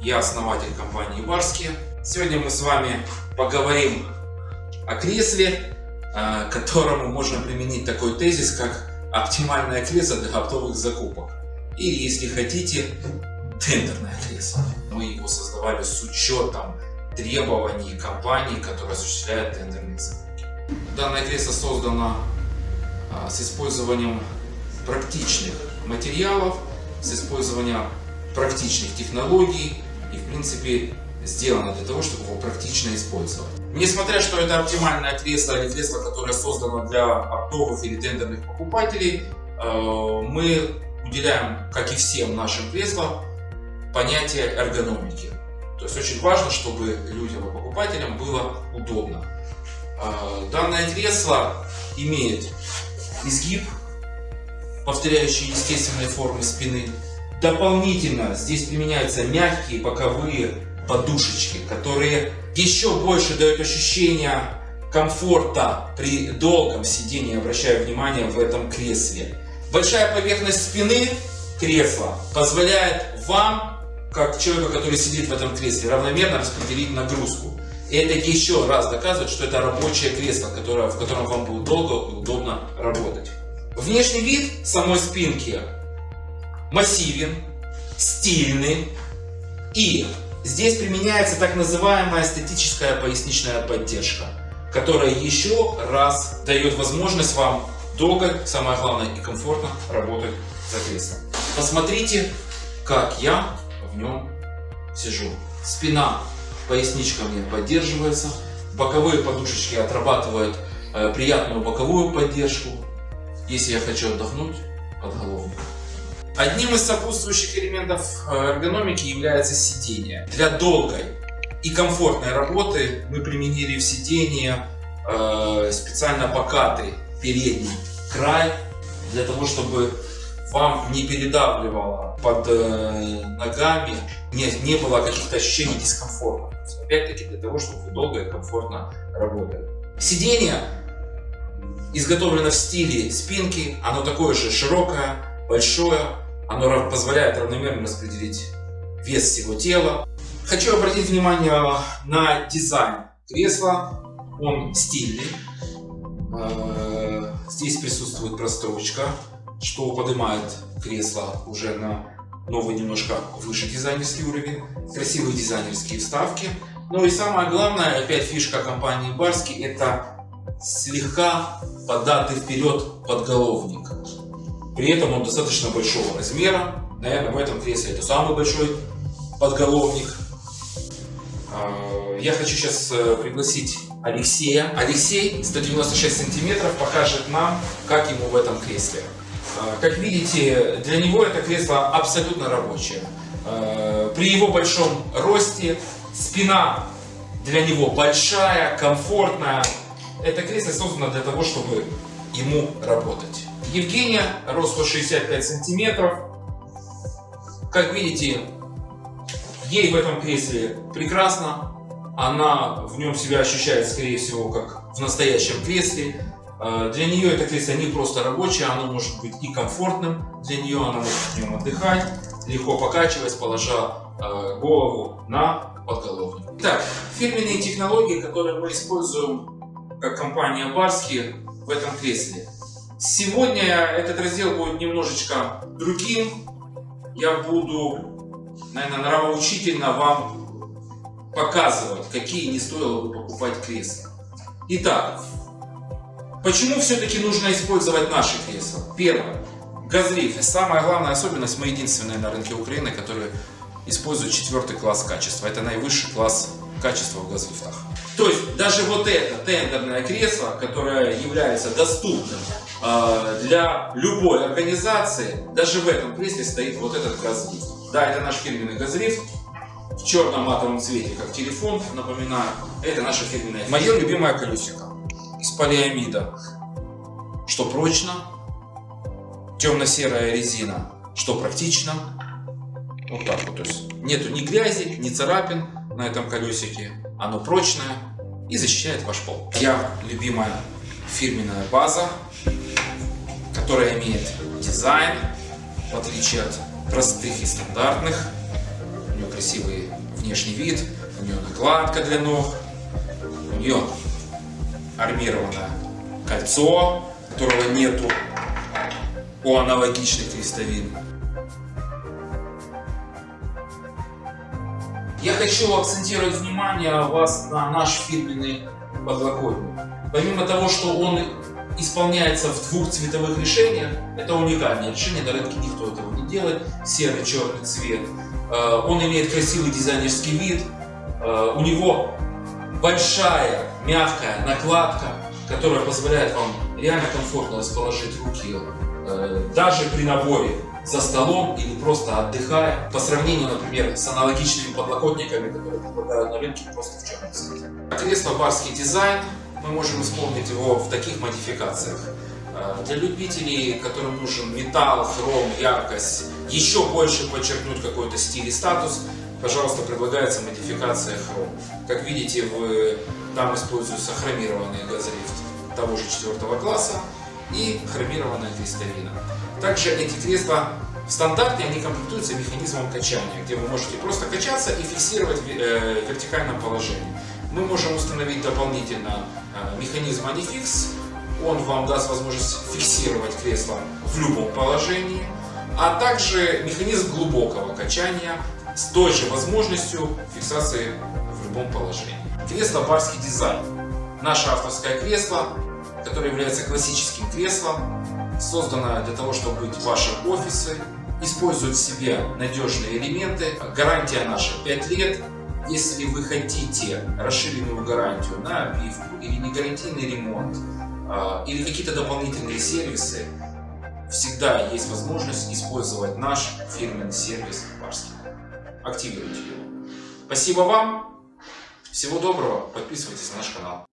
я основатель компании Барские. Сегодня мы с вами поговорим о кресле, э, которому можно применить такой тезис, как оптимальное кресло для оптовых закупок. Или, если хотите, тендерное кресло. Мы его создавали с учетом требований компании, которая осуществляет тендерные закупки. Данное кресло создано а, с использованием практичных материалов, с использованием практичных технологий и в принципе сделано для того, чтобы его практично использовать. Несмотря, что это оптимальное кресло или кресло, которое создано для оптовых или тендерных покупателей, э, мы уделяем, как и всем нашим креслам, понятие эргономики. То есть очень важно, чтобы людям и покупателям было удобно. Э, данное кресло имеет изгиб, повторяющий естественные формы спины. Дополнительно здесь применяются мягкие боковые подушечки, которые еще больше дают ощущение комфорта при долгом сидении, обращаю внимание, в этом кресле. Большая поверхность спины кресла позволяет вам, как человеку, который сидит в этом кресле, равномерно распределить нагрузку. И это еще раз доказывает, что это рабочее кресло, которое, в котором вам будет долго и удобно работать. Внешний вид самой спинки массивен, стильный и здесь применяется так называемая эстетическая поясничная поддержка, которая еще раз дает возможность вам долго, самое главное и комфортно работать за креслом. Посмотрите, как я в нем сижу. Спина поясничками поддерживается, боковые подушечки отрабатывают э, приятную боковую поддержку. Если я хочу отдохнуть, подголовник. Одним из сопутствующих элементов э, эргономики является сидение. Для долгой и комфортной работы мы применили в сиденье э, специально покатый передний край для того, чтобы вам не передавливало под э, ногами, не, не было каких-то ощущений дискомфорта. Опять-таки для того, чтобы вы долго и комфортно работали. Сиденье изготовлено в стиле спинки, оно такое же широкое, большое, оно позволяет равномерно распределить вес всего тела. Хочу обратить внимание на дизайн кресла, он стильный. Э, здесь присутствует прострочка, что поднимает кресло уже на новый немножко выше дизайнерский уровень, красивые дизайнерские вставки. Ну и самое главное, опять фишка компании Барски, это слегка податый вперед подголовник. При этом он достаточно большого размера. Наверное, в этом кресле это самый большой подголовник. А, я хочу сейчас э, пригласить Алексея. Алексей, 196 сантиметров, покажет нам, как ему в этом кресле. А, как видите, для него это кресло абсолютно рабочее. А, при его большом росте спина для него большая, комфортная, это кресло создано для того, чтобы ему работать. Евгения, рост 165 сантиметров. Как видите, ей в этом кресле прекрасно. Она в нем себя ощущает, скорее всего, как в настоящем кресле. А, для нее это кресло не просто рабочее, оно может быть и комфортным. Для нее она может в нем отдыхать, легко покачиваясь, положа а, голову на подголовник. Итак, фирменные технологии, которые мы используем как компания Барски в этом кресле. Сегодня этот раздел будет немножечко другим. Я буду, наверное, нравоучительно вам показывать, какие не стоило бы покупать кресла. Итак, почему все-таки нужно использовать наши кресла? Первое. Газриф. Самая главная особенность, мы единственные на рынке Украины, которые используют четвертый класс качества. Это наивысший класс качества в газлифтах. То есть даже вот это тендерное кресло, которое является доступным э, для любой организации, даже в этом кресле стоит вот этот газлифт. Да, это наш фирменный газлифт в черном матовом цвете, как телефон, напоминаю. Это наша фирменная. Мое любимое колесико из полиамида, что прочно, темно-серая резина, что практично. Вот так вот, то есть нету ни грязи, ни царапин, на этом колесике. Оно прочное и защищает ваш пол. Я любимая фирменная база, которая имеет дизайн, в отличие от простых и стандартных У нее красивый внешний вид, у нее накладка для ног, у нее армированное кольцо, которого нету у аналогичных крестовин. Я хочу акцентировать внимание вас на наш фирменный подлокотник. Помимо того, что он исполняется в двух цветовых решениях, это уникальное решение, на рынке никто этого не делает, серый, черный цвет. Э, он имеет красивый дизайнерский вид, э, у него большая мягкая накладка, которая позволяет вам реально комфортно расположить руки э, даже при наборе за столом или просто отдыхая, по сравнению, например, с аналогичными подлокотниками, которые предлагают на рынке просто в черном цвете. Кресло барский дизайн, мы можем исполнить его в таких модификациях. Э, для любителей, которым нужен металл, хром, яркость, еще больше подчеркнуть какой-то стиль и статус, пожалуйста, предлагается модификация хром. Как видите, в, там используется хромированный газлифт того же четвертого класса и хромированная крестовина. Также эти кресла в стандарте они комплектуются механизмом качания, где вы можете просто качаться и фиксировать в э, вертикальном положении. Мы можем установить дополнительно э, механизм Anifix, он вам даст возможность фиксировать кресло в любом положении, а также механизм глубокого качания с той же возможностью фиксации в любом положении. Кресло барский дизайн. Наше авторское кресло, которое является классическим креслом, создано для того, чтобы быть ваши офисы, использует в себе надежные элементы. Гарантия наша 5 лет. Если вы хотите расширенную гарантию на обивку или не ремонт, а, или какие-то дополнительные сервисы, всегда есть возможность использовать наш фирменный сервис Барский. Активируйте его. Спасибо вам. Всего доброго. Подписывайтесь на наш канал.